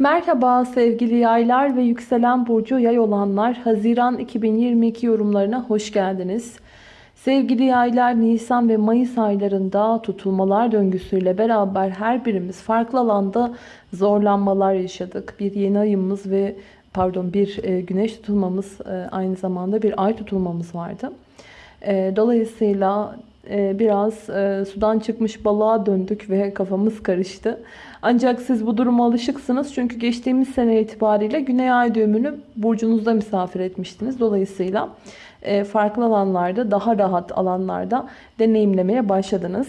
Merhaba sevgili yaylar ve yükselen burcu yay olanlar. Haziran 2022 yorumlarına hoş geldiniz. Sevgili yaylar Nisan ve Mayıs aylarında tutulmalar döngüsüyle beraber her birimiz farklı alanda zorlanmalar yaşadık. Bir yeni ayımız ve pardon bir e, güneş tutulmamız e, aynı zamanda bir ay tutulmamız vardı. E, dolayısıyla biraz sudan çıkmış balığa döndük ve kafamız karıştı. Ancak siz bu duruma alışıksınız. Çünkü geçtiğimiz sene itibariyle Güney Ay düğümünü burcunuzda misafir etmiştiniz. Dolayısıyla farklı alanlarda, daha rahat alanlarda deneyimlemeye başladınız.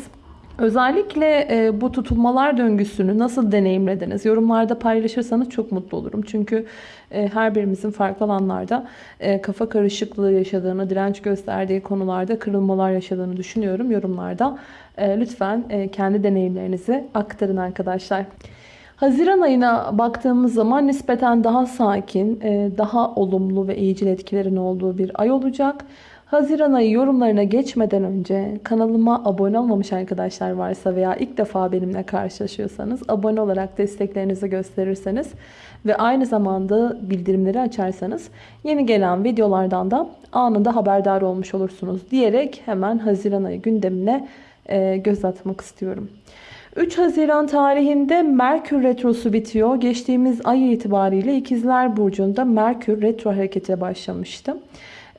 Özellikle e, bu tutulmalar döngüsünü nasıl deneyimlediniz? Yorumlarda paylaşırsanız çok mutlu olurum. Çünkü e, her birimizin farklı alanlarda e, kafa karışıklığı yaşadığını, direnç gösterdiği konularda kırılmalar yaşadığını düşünüyorum. Yorumlarda lütfen kendi deneyimlerinizi aktarın arkadaşlar. Haziran ayına baktığımız zaman nispeten daha sakin, daha olumlu ve iyicil etkilerin olduğu bir ay olacak. Haziran ayı yorumlarına geçmeden önce kanalıma abone olmamış arkadaşlar varsa veya ilk defa benimle karşılaşıyorsanız abone olarak desteklerinizi gösterirseniz ve aynı zamanda bildirimleri açarsanız yeni gelen videolardan da anında haberdar olmuş olursunuz diyerek hemen Haziran ayı gündemine e, göz atmak istiyorum. 3 Haziran tarihinde Merkür Retrosu bitiyor. Geçtiğimiz ay itibariyle İkizler Burcu'nda Merkür Retro harekete başlamıştı.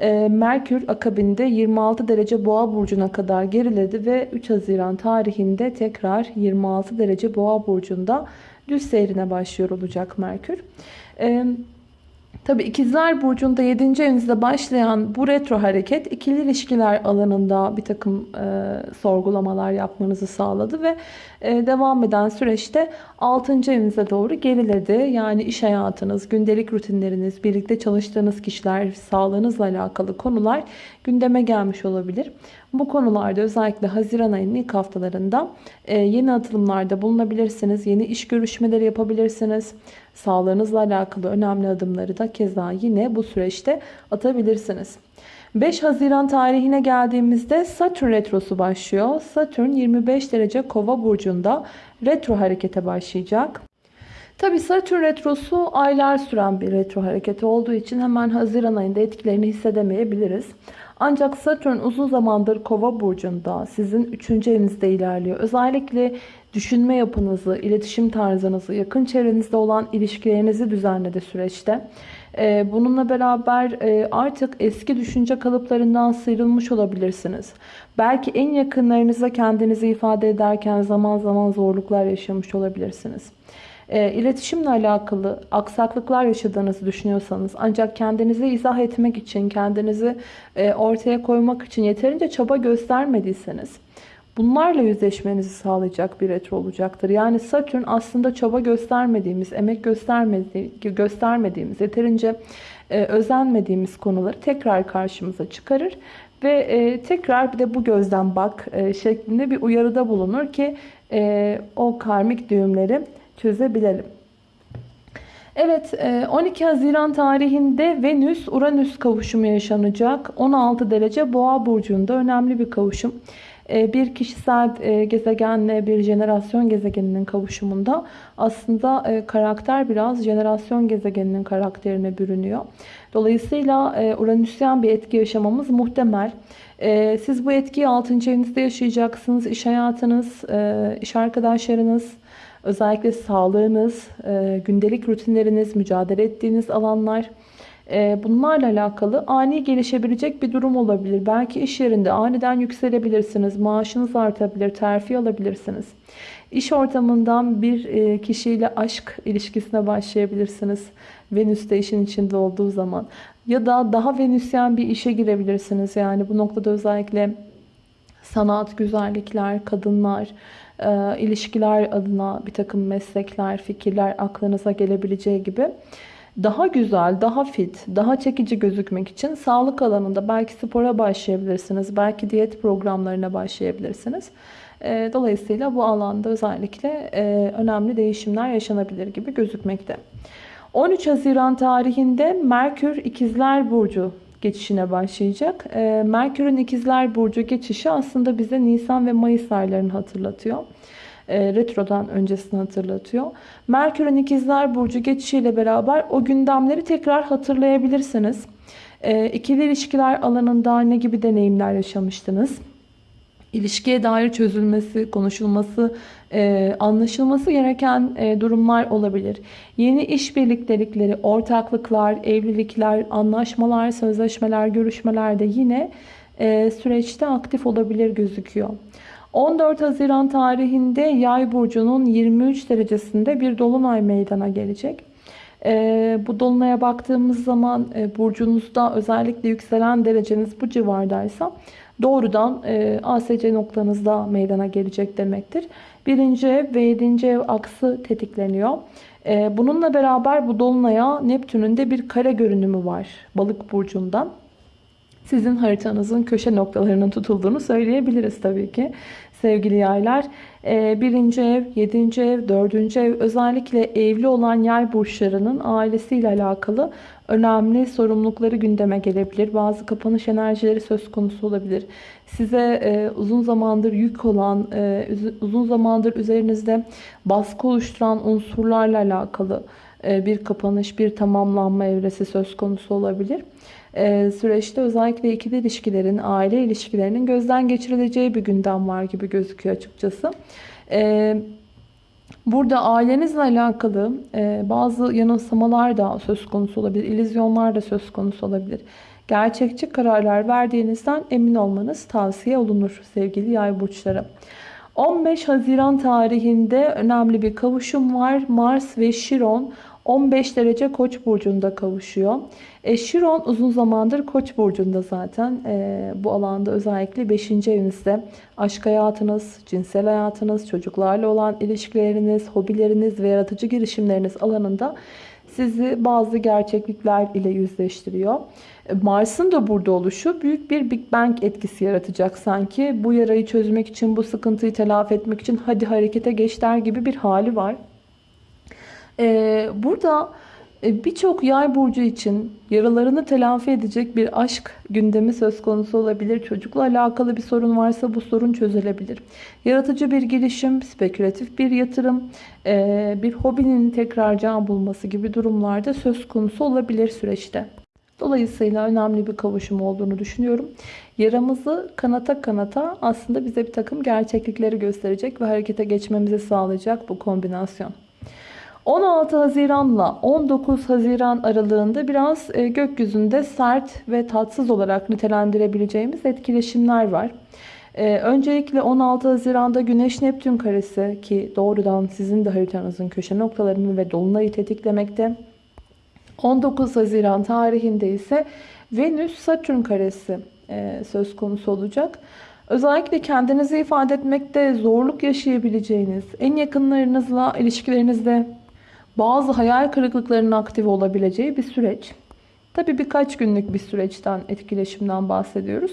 Ee, Merkür akabinde 26 derece boğa burcuna kadar geriledi ve 3 Haziran tarihinde tekrar 26 derece boğa burcunda düz seyrine başlıyor olacak Merkür. Evet. Tabi ikizler burcunda 7. evinizde başlayan bu retro hareket ikili ilişkiler alanında bir takım e, sorgulamalar yapmanızı sağladı ve e, devam eden süreçte 6. evinize doğru geriledi. Yani iş hayatınız, gündelik rutinleriniz, birlikte çalıştığınız kişiler, sağlığınızla alakalı konular gündeme gelmiş olabilir. Bu konularda özellikle Haziran ayının ilk haftalarında e, yeni atılımlarda bulunabilirsiniz. Yeni iş görüşmeleri yapabilirsiniz. Sağlığınızla alakalı önemli adımları da keza yine bu süreçte atabilirsiniz. 5 Haziran tarihine geldiğimizde Satürn retrosu başlıyor. Satürn 25 derece kova burcunda retro harekete başlayacak. Tabi Satürn retrosu aylar süren bir retro hareketi olduğu için hemen Haziran ayında etkilerini hissedemeyebiliriz. Ancak Satürn uzun zamandır kova burcunda sizin 3. evinizde ilerliyor. Özellikle düşünme yapınızı, iletişim tarzınızı, yakın çevrenizde olan ilişkilerinizi düzenledi süreçte. Ee, bununla beraber e, artık eski düşünce kalıplarından sıyrılmış olabilirsiniz. Belki en yakınlarınıza kendinizi ifade ederken zaman zaman zorluklar yaşamış olabilirsiniz. E, iletişimle alakalı aksaklıklar yaşadığınızı düşünüyorsanız ancak kendinizi izah etmek için, kendinizi e, ortaya koymak için yeterince çaba göstermediyseniz bunlarla yüzleşmenizi sağlayacak bir retro olacaktır. Yani Satürn aslında çaba göstermediğimiz, emek göstermedi, göstermediğimiz, yeterince e, özenmediğimiz konuları tekrar karşımıza çıkarır ve e, tekrar bir de bu gözden bak e, şeklinde bir uyarıda bulunur ki e, o karmik düğümleri çözebilelim. Evet 12 e, Haziran tarihinde Venüs-Uranüs kavuşumu yaşanacak. 16 derece boğa burcunda önemli bir kavuşum. E, bir kişisel e, gezegenle bir jenerasyon gezegeninin kavuşumunda aslında karakter biraz jenerasyon gezegeninin karakterine bürünüyor. Dolayısıyla Uranüsyen bir etki yaşamamız muhtemel. Siz bu etkiyi 6. evinizde yaşayacaksınız. İş hayatınız, iş arkadaşlarınız, Özellikle sağlığınız, e, gündelik rutinleriniz, mücadele ettiğiniz alanlar e, bunlarla alakalı ani gelişebilecek bir durum olabilir. Belki iş yerinde aniden yükselebilirsiniz, maaşınız artabilir, terfi alabilirsiniz. İş ortamından bir e, kişiyle aşk ilişkisine başlayabilirsiniz. Venüs de işin içinde olduğu zaman. Ya da daha venüsyen bir işe girebilirsiniz. Yani bu noktada özellikle sanat, güzellikler, kadınlar, e, ilişkiler adına bir takım meslekler, fikirler aklınıza gelebileceği gibi daha güzel, daha fit, daha çekici gözükmek için sağlık alanında belki spora başlayabilirsiniz. Belki diyet programlarına başlayabilirsiniz. E, dolayısıyla bu alanda özellikle e, önemli değişimler yaşanabilir gibi gözükmekte. 13 Haziran tarihinde Merkür İkizler Burcu geçişine başlayacak. Merkür'ün İkizler Burcu geçişi aslında bize Nisan ve Mayıs aylarını hatırlatıyor. e, retrodan öncesini hatırlatıyor. Merkür'ün ikizler burcu geçişiyle beraber o gündemleri tekrar hatırlayabilirsiniz. E, ikili ilişkiler alanında ne gibi deneyimler yaşamıştınız? İlişkiye dair çözülmesi, konuşulması, e, anlaşılması gereken e, durumlar olabilir. Yeni iş birliktelikleri, ortaklıklar, evlilikler, anlaşmalar, sözleşmeler, görüşmeler de yine e, süreçte aktif olabilir gözüküyor. 14 Haziran tarihinde Yay burcunun 23 derecesinde bir dolunay meydana gelecek. E, bu dolunaya baktığımız zaman e, burcunuzda özellikle yükselen dereceniz bu civardaysa doğrudan e, ASC noktanızda meydana gelecek demektir. Birinci ev ve yedinci ev aksı tetikleniyor. E, bununla beraber bu dolunaya Neptün'ün de bir kare görünümü var balık burcundan sizin haritanızın köşe noktalarının tutulduğunu söyleyebiliriz tabii ki. Sevgili yaylar, e, birinci ev, yedinci ev, dördüncü ev özellikle evli olan yay burçlarının ailesiyle alakalı önemli sorumlulukları gündeme gelebilir. Bazı kapanış enerjileri söz konusu olabilir. Size e, uzun zamandır yük olan, e, uzun zamandır üzerinizde baskı oluşturan unsurlarla alakalı bir kapanış, bir tamamlanma evresi söz konusu olabilir e, süreçte özellikle ikili ilişkilerin, aile ilişkilerinin gözden geçirileceği bir gündem var gibi gözüküyor açıkçası. E, burada ailenizle alakalı e, bazı yanılsamalar da söz konusu olabilir, illüzyonlar da söz konusu olabilir. Gerçekçi kararlar verdiğinizden emin olmanız tavsiye olunur sevgili yay burçları. 15 Haziran tarihinde önemli bir kavuşum var. Mars ve Şiron 15 derece Koç burcunda kavuşuyor. E, Şiron uzun zamandır Koç burcunda zaten. E, bu alanda özellikle 5. evinizde aşk hayatınız, cinsel hayatınız, çocuklarla olan ilişkileriniz, hobileriniz ve yaratıcı girişimleriniz alanında sizi bazı gerçeklikler ile yüzleştiriyor. E, Mars'ın da burada oluşu büyük bir Big Bang etkisi yaratacak sanki. Bu yarayı çözmek için, bu sıkıntıyı telafi etmek için hadi harekete geç der gibi bir hali var. Ee, burada e, birçok yay burcu için yaralarını telafi edecek bir aşk gündemi söz konusu olabilir. Çocukla alakalı bir sorun varsa bu sorun çözülebilir. Yaratıcı bir girişim, spekülatif bir yatırım, e, bir hobinin tekrar can bulması gibi durumlarda söz konusu olabilir süreçte. Dolayısıyla önemli bir kavuşum olduğunu düşünüyorum. Yaramızı kanata kanata aslında bize bir takım gerçeklikleri gösterecek ve harekete geçmemizi sağlayacak bu kombinasyon. 16 Haziran'la 19 Haziran aralığında biraz e, gökyüzünde sert ve tatsız olarak nitelendirebileceğimiz etkileşimler var. E, öncelikle 16 Haziran'da Güneş Neptün karesi ki doğrudan sizin de haritanızın köşe noktalarını ve dolunayı tetiklemekte. 19 Haziran tarihinde ise Venüs Satürn karesi e, söz konusu olacak. Özellikle kendinizi ifade etmekte zorluk yaşayabileceğiniz, en yakınlarınızla ilişkilerinizde bazı hayal kırıklıklarının aktif olabileceği bir süreç. Tabi birkaç günlük bir süreçten, etkileşimden bahsediyoruz.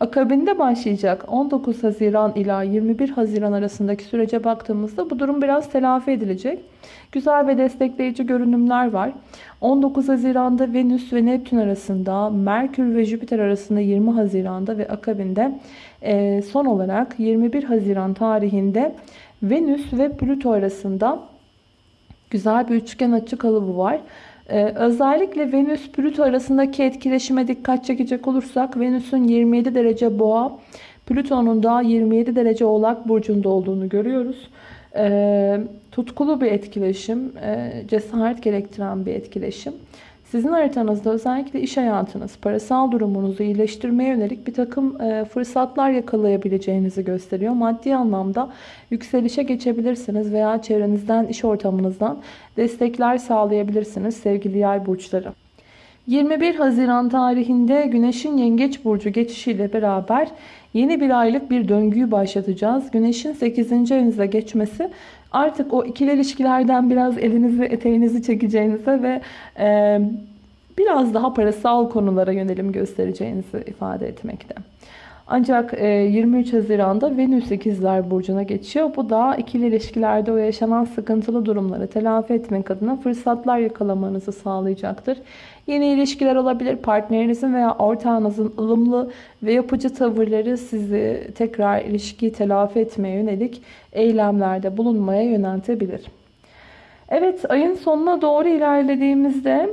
Akabinde başlayacak 19 Haziran ila 21 Haziran arasındaki sürece baktığımızda bu durum biraz telafi edilecek. Güzel ve destekleyici görünümler var. 19 Haziran'da Venüs ve Neptün arasında, Merkür ve Jüpiter arasında 20 Haziran'da ve akabinde son olarak 21 Haziran tarihinde Venüs ve Plüto arasında Güzel bir üçgen açı kalıbı var. Ee, özellikle Venüs-Plüto arasındaki etkileşime dikkat çekecek olursak Venüs'ün 27 derece boğa, Plüton'un da 27 derece oğlak burcunda olduğunu görüyoruz. Ee, tutkulu bir etkileşim, e, cesaret gerektiren bir etkileşim. Sizin haritanızda özellikle iş hayatınız, parasal durumunuzu iyileştirmeye yönelik bir takım e, fırsatlar yakalayabileceğinizi gösteriyor. Maddi anlamda yükselişe geçebilirsiniz veya çevrenizden, iş ortamınızdan destekler sağlayabilirsiniz sevgili yay burçları. 21 Haziran tarihinde Güneş'in Yengeç Burcu geçişiyle beraber yeni bir aylık bir döngüyü başlatacağız. Güneş'in 8. evinize geçmesi artık o ikili ilişkilerden biraz elinizi eteğinizi çekeceğinize ve e, biraz daha parasal konulara yönelim göstereceğinizi ifade etmekte. Ancak e, 23 Haziran'da Venüs ikizler burcuna geçiyor. Bu da ikili ilişkilerde o yaşanan sıkıntılı durumları telafi etmek adına fırsatlar yakalamanızı sağlayacaktır. Yeni ilişkiler olabilir. Partnerinizin veya ortağınızın ılımlı ve yapıcı tavırları sizi tekrar ilişkiyi telafi etmeye yönelik eylemlerde bulunmaya yöneltebilir. Evet ayın sonuna doğru ilerlediğimizde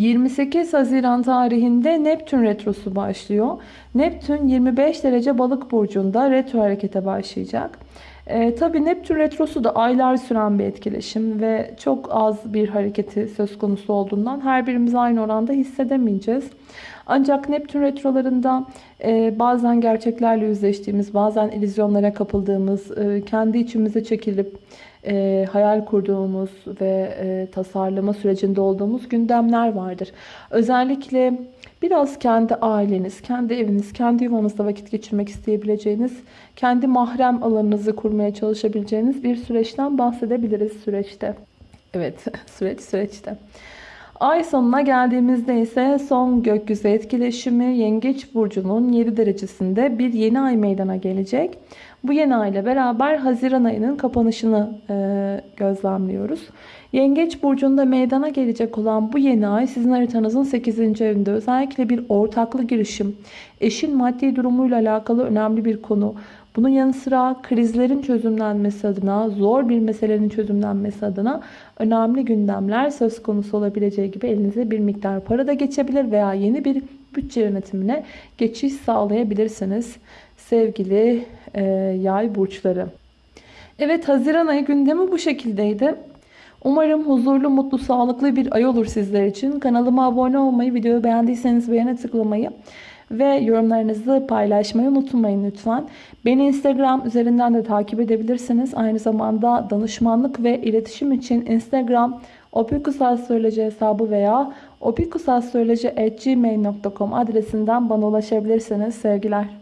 28 Haziran tarihinde Neptün retrosu başlıyor. Neptün 25 derece balık burcunda retro harekete başlayacak. E, Tabi Neptün retrosu da aylar süren bir etkileşim ve çok az bir hareketi söz konusu olduğundan her birimiz aynı oranda hissedemeyeceğiz. Ancak Neptün retrolarında e, bazen gerçeklerle yüzleştiğimiz, bazen illüzyonlara kapıldığımız, e, kendi içimize çekilip e, hayal kurduğumuz ve e, tasarlama sürecinde olduğumuz gündemler vardır. Özellikle biraz kendi aileniz, kendi eviniz, kendi yuvanızda vakit geçirmek isteyebileceğiniz, kendi mahrem alanınızı kurmaya çalışabileceğiniz bir süreçten bahsedebiliriz süreçte. Evet, süreç süreçte. Ay sonuna geldiğimizde ise son gökyüzü etkileşimi Yengeç Burcu'nun 7 derecesinde bir yeni ay meydana gelecek. Bu yeni ay ile beraber Haziran ayının kapanışını e, gözlemliyoruz. Yengeç Burcu'nda meydana gelecek olan bu yeni ay sizin haritanızın 8. evinde özellikle bir ortaklı girişim, eşin maddi durumuyla alakalı önemli bir konu, bunun yanı sıra krizlerin çözümlenmesi adına, zor bir meselenin çözümlenmesi adına önemli gündemler söz konusu olabileceği gibi elinize bir miktar para da geçebilir veya yeni bir bütçe yönetimine geçiş sağlayabilirsiniz. Sevgili e, yay burçları. Evet Haziran ayı gündemi bu şekildeydi. Umarım huzurlu, mutlu, sağlıklı bir ay olur sizler için. Kanalıma abone olmayı, videoyu beğendiyseniz beğene tıklamayı ve yorumlarınızı paylaşmayı unutmayın lütfen. Beni Instagram üzerinden de takip edebilirsiniz. Aynı zamanda danışmanlık ve iletişim için Instagram opikusastroloji hesabı veya opikusastroloji.gmail.com adresinden bana ulaşabilirsiniz. Sevgiler.